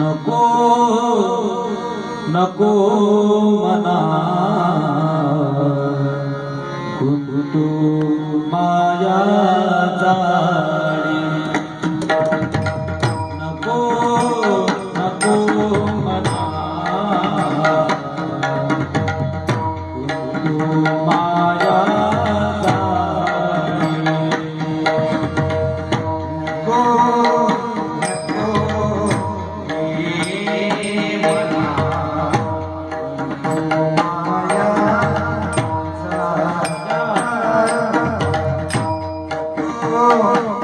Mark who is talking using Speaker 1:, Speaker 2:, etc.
Speaker 1: नको नको मना. गुंतू माया जाळी. नको नको मना. गुंतू माया